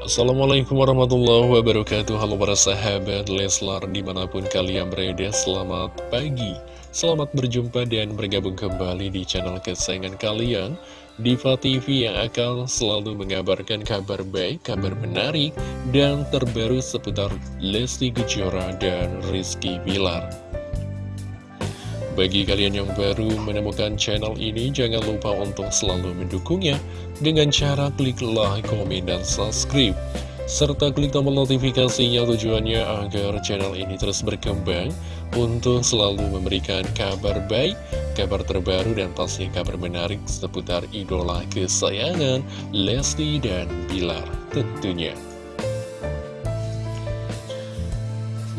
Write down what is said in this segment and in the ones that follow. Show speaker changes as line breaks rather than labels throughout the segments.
Assalamualaikum warahmatullahi wabarakatuh. Halo para sahabat Leslar di mana pun kalian berada Selamat pagi. Selamat berjumpa dan bergabung kembali di channel kesayangan kalian. Diva TV yang akan selalu mengabarkan kabar baik, kabar menarik Dan terbaru seputar Lesti Kejora dan Rizky Bilar bagi kalian yang baru menemukan channel ini, jangan lupa untuk selalu mendukungnya dengan cara klik like, komen, dan subscribe. Serta klik tombol notifikasinya tujuannya agar channel ini terus berkembang untuk selalu memberikan kabar baik, kabar terbaru, dan pasti kabar menarik seputar idola kesayangan Lesti dan Bilar tentunya.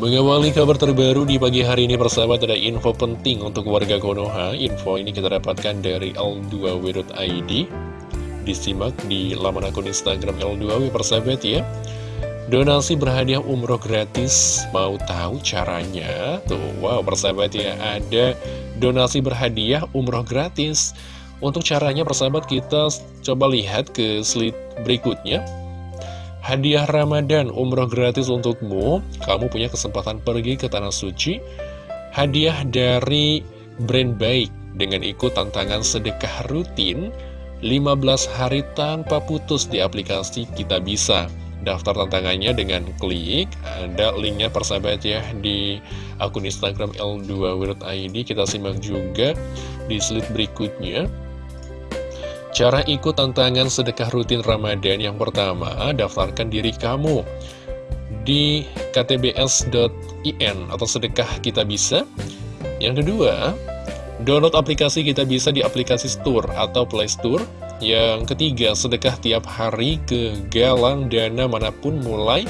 Mengawali kabar terbaru di pagi hari ini persahabat ada info penting untuk warga Konoha. Info ini kita dapatkan dari L2W.id Disimak di laman akun Instagram L2W persahabat ya. Donasi berhadiah umroh gratis Mau tahu caranya? Tuh wow persahabat ya ada donasi berhadiah umroh gratis. Untuk caranya persahabat kita coba lihat ke slide berikutnya Hadiah Ramadan umroh gratis untukmu. Kamu punya kesempatan pergi ke Tanah Suci. Hadiah dari brand baik Dengan ikut tantangan sedekah rutin. 15 hari tanpa putus di aplikasi Kita Bisa. Daftar tantangannya dengan klik. Ada linknya persahabat ya Di akun Instagram L2World.id Kita simak juga di slide berikutnya Cara ikut tantangan sedekah rutin Ramadan yang pertama, daftarkan diri kamu di ktbs.in atau sedekah kita bisa. Yang kedua, download aplikasi kita bisa di aplikasi Store atau Play Store. Yang ketiga, sedekah tiap hari ke galang dana mana pun mulai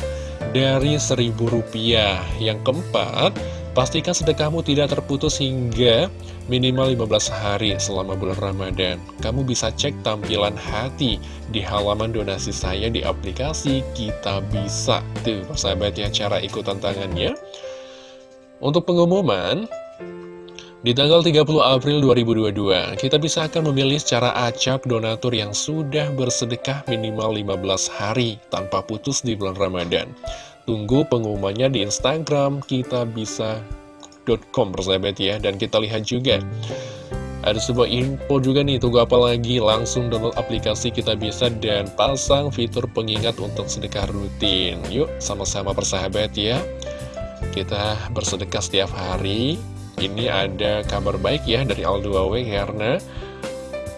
dari seribu rupiah. Yang keempat, pastikan sedekahmu tidak terputus hingga minimal 15 hari selama bulan Ramadan. Kamu bisa cek tampilan hati di halaman donasi saya di aplikasi Kita Bisa. Tuh, persahabat ya, cara ikut tantangannya. Untuk pengumuman, di tanggal 30 April 2022, kita bisa akan memilih secara acak donatur yang sudah bersedekah minimal 15 hari tanpa putus di bulan Ramadan. Tunggu pengumumannya di Instagram, kita bisa com persahabat ya Dan kita lihat juga ada sebuah info juga nih, tunggu apa lagi, langsung download aplikasi kita bisa dan pasang fitur pengingat untuk sedekah rutin. Yuk, sama-sama persahabat ya. Kita bersedekah setiap hari. Ini ada kabar baik ya dari Al2W karena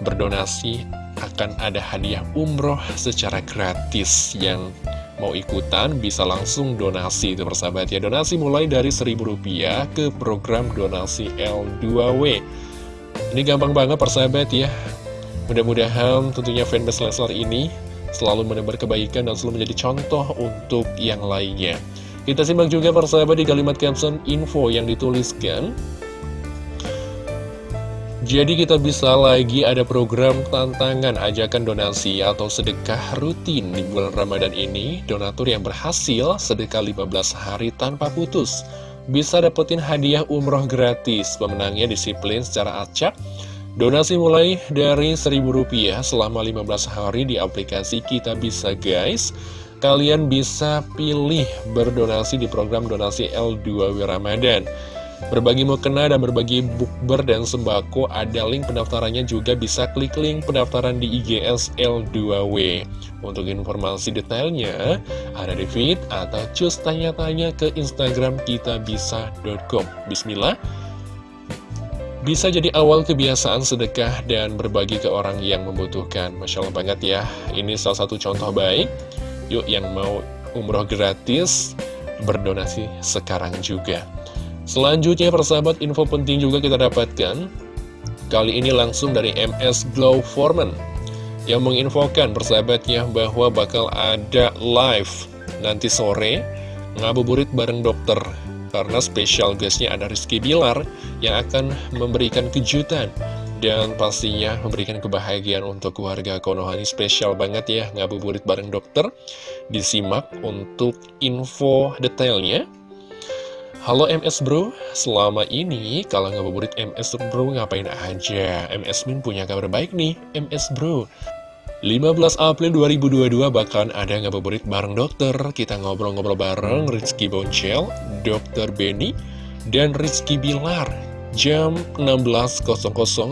berdonasi akan ada hadiah umroh secara gratis yang mau ikutan bisa langsung donasi itu persahabat ya. Donasi mulai dari Rp1.000 ke program donasi L2W ini gampang banget persahabat ya. Mudah-mudahan tentunya fanbase Leslar ini selalu menebar kebaikan dan selalu menjadi contoh untuk yang lainnya. Kita simak juga persahabat di kalimat caption info yang dituliskan jadi kita bisa lagi ada program tantangan ajakan donasi atau sedekah rutin di bulan Ramadan ini. Donatur yang berhasil sedekah 15 hari tanpa putus. Bisa dapetin hadiah umroh gratis. Pemenangnya disiplin secara acak. Donasi mulai dari Rp1.000 selama 15 hari di aplikasi Kita Bisa guys. Kalian bisa pilih berdonasi di program donasi L2W Ramadan. Berbagi mukena dan berbagi bukber dan sembako ada link pendaftarannya juga bisa klik link pendaftaran di IGS L2W. Untuk informasi detailnya ada di feed atau cus tanya-tanya ke Instagram kitabisa.com. Bismillah. Bisa jadi awal kebiasaan sedekah dan berbagi ke orang yang membutuhkan. Masya Allah banget ya. Ini salah satu contoh baik. Yuk yang mau umroh gratis, berdonasi sekarang juga. Selanjutnya persahabat info penting juga kita dapatkan. Kali ini langsung dari MS Glow Foreman Yang menginfokan persahabatnya bahwa bakal ada live nanti sore Ngabuburit bareng dokter. Karena spesial guestnya ada Rizky Bilar Yang akan memberikan kejutan Dan pastinya memberikan kebahagiaan untuk keluarga Konohani. Spesial banget ya ngabuburit bareng dokter. Disimak untuk info detailnya Halo MS Bro, selama ini kalau ngabuburit MS Bro ngapain aja? MS Min punya kabar baik nih, MS Bro. 15 April 2022 bahkan ada ngabuburit bareng dokter Kita ngobrol-ngobrol bareng Rizky Boncel, Dokter Benny, dan Rizky Bilar Jam 16.00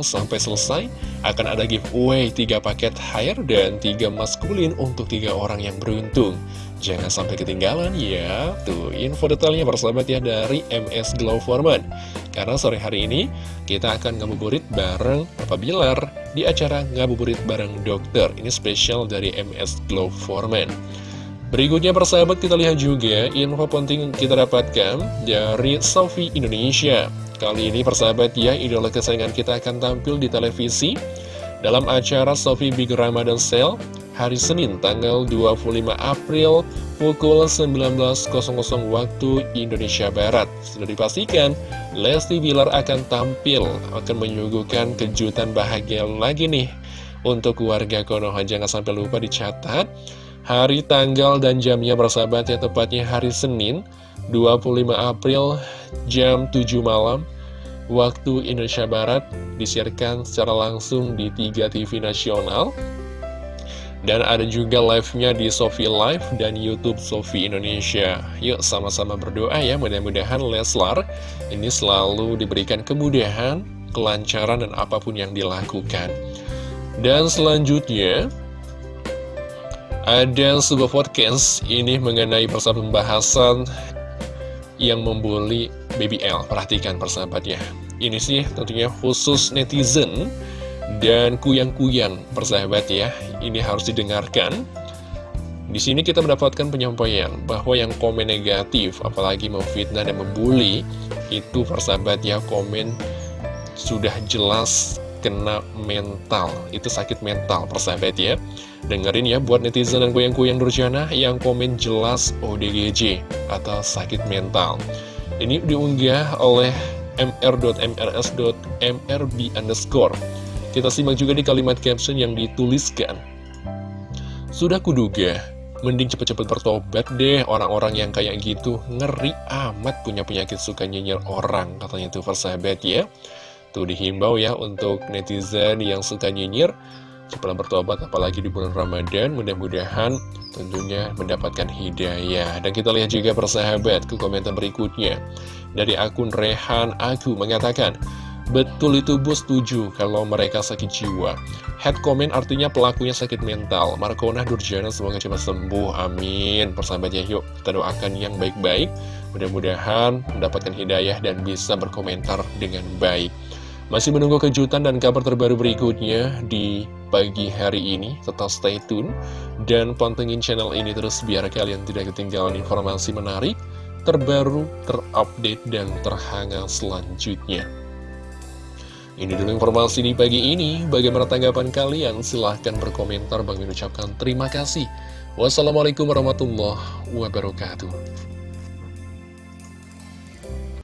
sampai selesai akan ada giveaway 3 paket hair dan 3 maskulin untuk 3 orang yang beruntung Jangan sampai ketinggalan ya. Tuh info detailnya persahabat ya dari MS Glow Foreman. Karena sore hari ini kita akan ngabuburit bareng Papa Bilar Di acara ngabuburit bareng dokter. Ini spesial dari MS Glow Foreman. Berikutnya persahabat kita lihat juga info penting kita dapatkan dari Sofi Indonesia. Kali ini persahabat ya idola kesayangan kita akan tampil di televisi Dalam acara Sofi Big Ramadan Sale hari Senin tanggal 25 April pukul 19.00 waktu Indonesia Barat. Sudah dipastikan, Lesti Bilar akan tampil, akan menyuguhkan kejutan bahagia lagi nih untuk warga Konoha. Jangan sampai lupa dicatat, hari, tanggal, dan jamnya bersahabat ya tepatnya hari Senin 25 April jam 7 malam waktu Indonesia Barat disiarkan secara langsung di 3 TV nasional dan ada juga live-nya di Sofi Live dan Youtube Sofi Indonesia. Yuk sama-sama berdoa ya. Mudah-mudahan Leslar ini selalu diberikan kemudahan, kelancaran dan apa pun yang dilakukan. Dan selanjutnya ada sebuah podcast ini mengenai persahabat pembahasan yang membuli BBL Perhatikan persahabatnya. Ini sih tentunya khusus netizen dan kuyang-kuyang persahabat ya ini harus didengarkan. Di sini kita mendapatkan penyampaian bahwa yang komen negatif apalagi memfitnah dan membuli itu persahabat ya komen sudah jelas kena mental. Itu sakit mental persahabat ya. Dengerin ya buat netizen dan kuyang-kuyang durjana yang komen jelas ODGJ atau sakit mental. Ini diunggah oleh mr.mrs.mrb underscore kita simak juga di kalimat caption yang dituliskan. Sudah kuduga, mending cepet-cepet bertobat deh orang-orang yang kayak gitu. Ngeri amat punya penyakit suka nyinyir orang, katanya tuh persahabat ya. Tuh dihimbau ya untuk netizen yang suka nyinyir. Cepatlah bertobat apalagi di bulan Ramadan. Mudah-mudahan tentunya mendapatkan hidayah. Dan kita lihat juga persahabat ke komentar berikutnya. Dari akun Rehan Aku mengatakan, Betul itu bos setuju kalau mereka sakit jiwa. Head comment artinya pelakunya sakit mental. Markona Durjana semoga cepat sembuh Amin. Persahabatnya yuk kita doakan yang baik-baik. Mudah-mudahan mendapatkan hidayah dan bisa berkomentar dengan baik. Masih menunggu kejutan dan kabar terbaru berikutnya di pagi hari ini. Tetap stay tune Dan pantengin channel ini terus biar kalian tidak ketinggalan informasi menarik Terbaru, terupdate, dan terhangat selanjutnya ini dulu informasi di pagi ini. Bagaimana tanggapan kalian? Silahkan berkomentar. Bang mengucapkan terima kasih. Wassalamualaikum warahmatullahi wabarakatuh.